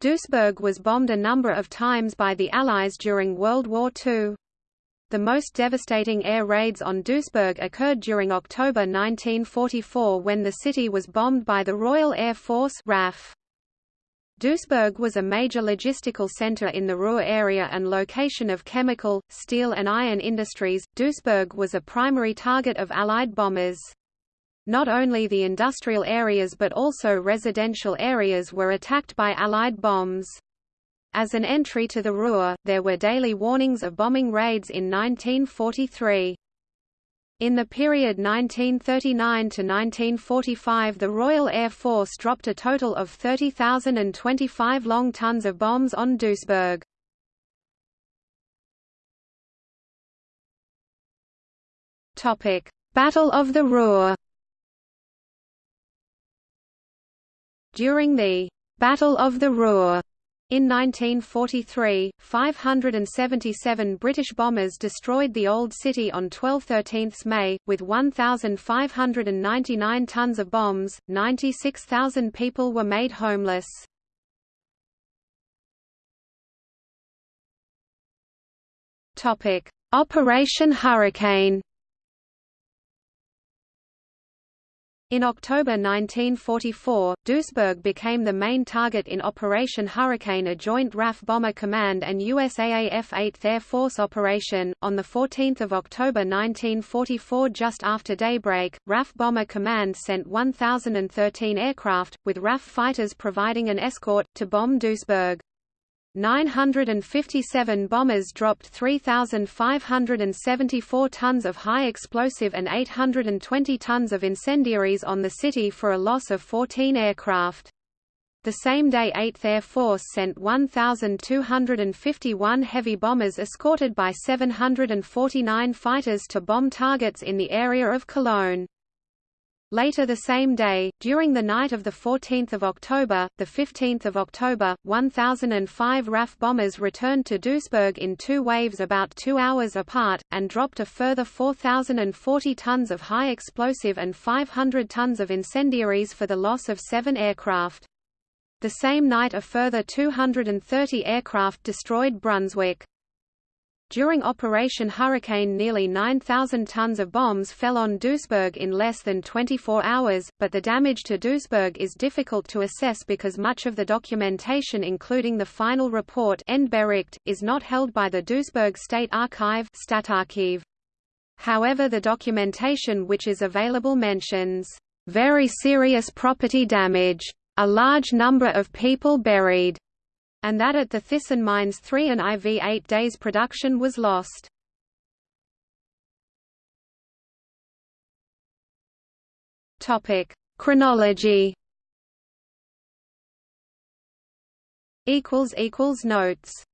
Duisburg was bombed a number of times by the Allies during World War II. The most devastating air raids on Duisburg occurred during October 1944 when the city was bombed by the Royal Air Force RAF. Duisburg was a major logistical center in the Ruhr area and location of chemical, steel and iron industries. Duisburg was a primary target of Allied bombers. Not only the industrial areas but also residential areas were attacked by Allied bombs. As an entry to the Ruhr, there were daily warnings of bombing raids in 1943. In the period 1939 to 1945 the Royal Air Force dropped a total of 30,025 long tons of bombs on Duisburg. Battle of the Ruhr During the Battle of the Ruhr in 1943, 577 British bombers destroyed the Old City on 12–13 May, with 1,599 tons of bombs, 96,000 people were made homeless. Operation Hurricane In October 1944, Duisburg became the main target in Operation Hurricane, a joint RAF Bomber Command and USAAF 8th Air Force operation. On 14 October 1944, just after daybreak, RAF Bomber Command sent 1,013 aircraft, with RAF fighters providing an escort, to bomb Duisburg. 957 bombers dropped 3,574 tons of high explosive and 820 tons of incendiaries on the city for a loss of 14 aircraft. The same day 8th Air Force sent 1,251 heavy bombers escorted by 749 fighters to bomb targets in the area of Cologne. Later the same day, during the night of 14 October, 15 October, 1,005 RAF bombers returned to Duisburg in two waves about two hours apart, and dropped a further 4,040 tons of high explosive and 500 tons of incendiaries for the loss of seven aircraft. The same night a further 230 aircraft destroyed Brunswick. During Operation Hurricane nearly 9,000 tons of bombs fell on Duisburg in less than 24 hours, but the damage to Duisburg is difficult to assess because much of the documentation including the final report is not held by the Duisburg State Archive However the documentation which is available mentions, "...very serious property damage. A large number of people buried." And that at the Thyssen mines 3 and IV 8 days production was lost. Chronology. Notes.